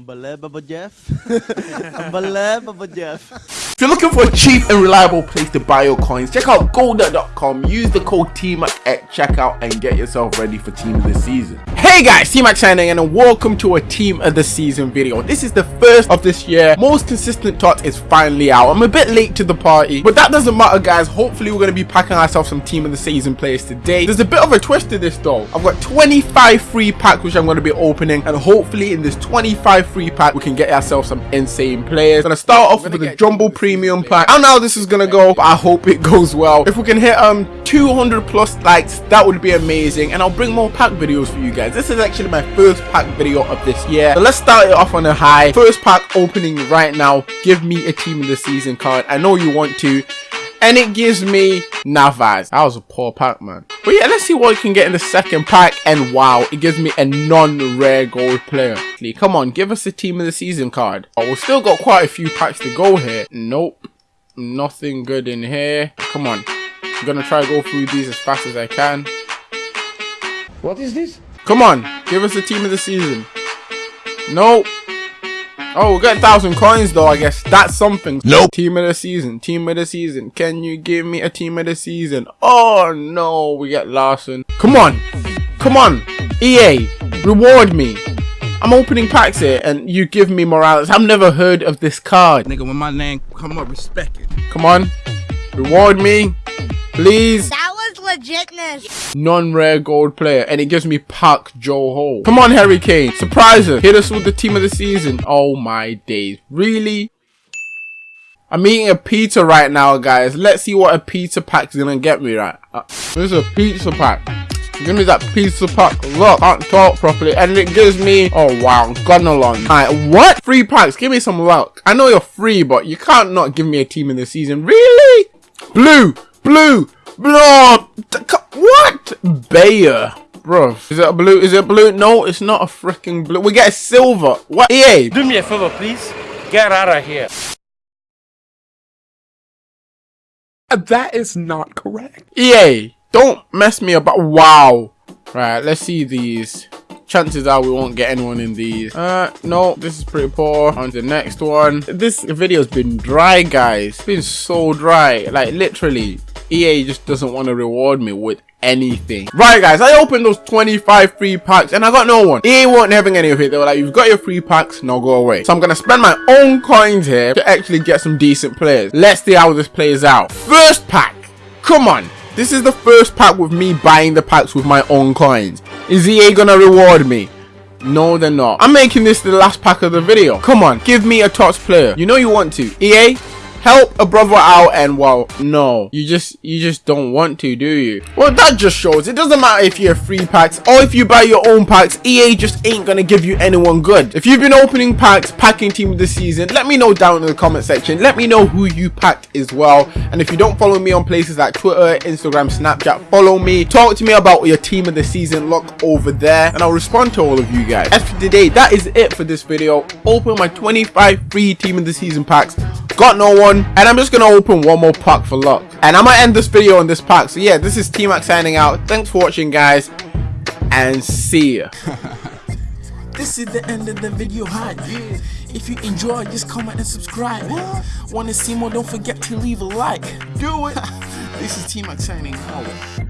Ang bale, Jeff. Ang bale, Jeff. If you're looking for a cheap and reliable place to buy your coins, check out golda.com. Use the code TMAC at checkout and get yourself ready for Team of the Season. Hey guys, T-Mac signing in and welcome to a Team of the Season video. This is the first of this year. Most consistent tot is finally out. I'm a bit late to the party, but that doesn't matter guys. Hopefully we're going to be packing ourselves some Team of the Season players today. There's a bit of a twist to this though. I've got 25 free packs which I'm going to be opening and hopefully in this 25 free pack we can get ourselves some insane players. I'm going to start off with the Jumbo Premium pack. I don't know how this is to go, I hope it goes well. If we can hit um 200 plus likes, that would be amazing and I'll bring more pack videos for you guys. This is actually my first pack video of this year. So let's start it off on a high. First pack opening right now. Give me a team of the season card. I know you want to. And it gives me Navas. That was a poor pack, man. But yeah, let's see what we can get in the second pack. And wow, it gives me a non-rare gold player. Come on, give us a team of the season card. Oh, we've still got quite a few packs to go here. Nope. Nothing good in here. Come on. I'm gonna try to go through these as fast as I can. What is this? Come on, give us a team of the season. Nope. Oh, we got a thousand coins though, I guess. That's something. Nope. Team of the season, team of the season. Can you give me a team of the season? Oh no, we get Larson. Come on. Come on. EA, reward me. I'm opening packs here and you give me Morales. I've never heard of this card. Nigga, when my name come up, respect it. Come on. Reward me. Please. Legitness. non-rare gold player and it gives me Park Joo-ho. Come on Harry Kane, surprise us. Hit us with the team of the season. Oh my days. Really? I'm eating a pizza right now guys. Let's see what a pizza pack is gonna get me right. Uh, this is a pizza pack. Give me that pizza pack. Look, can't talk properly. And it gives me, oh wow, Gunalon. Alright, what? Free packs, give me some luck. I know you're free, but you can't not give me a team in the season. Really? Blue, blue, blue. What? Bayer. Bro, is it a blue? Is it blue? No, it's not a freaking blue. We get a silver. What? EA. Do me a favor, please. Get out of here. That is not correct. EA. Don't mess me about. Wow. Right, let's see these. Chances are we won't get anyone in these. Uh, no, this is pretty poor. On to the next one. This video's been dry, guys. It's been so dry. Like, literally. EA just doesn't want to reward me with anything. Right, guys, I opened those 25 free packs and I got no one. EA weren't having any of it. They were like, you've got your free packs, now go away. So I'm going to spend my own coins here to actually get some decent players. Let's see how this plays out. First pack. Come on. This is the first pack with me buying the packs with my own coins. Is EA gonna reward me? No, they're not. I'm making this the last pack of the video. Come on, give me a TOTS player. You know you want to. EA, help a brother out and well no. You just you just don't want to do you? Well that just shows. It doesn't matter if you have free packs or if you buy your own packs. Ea just ain't gonna give you anyone good. If you've been opening packs packing team of the season let me know down in the comment section. Let me know who you packed as well. And if you don't follow me on places like twitter instagram snapchat follow me. Talk to me about your team of the season look over there. And i'll respond to all of you guys. As for today that is it for this video. Open my 25 free team of the season packs got no one and i'm just gonna open one more pack for luck and i'm gonna end this video on this pack so yeah this is t-mac signing out thanks for watching guys and see ya This is the end of the video hi If you enjoy, just comment and subscribe. Wanna see more? Don't forget to leave a like. Do it. this is T-Mac signing out.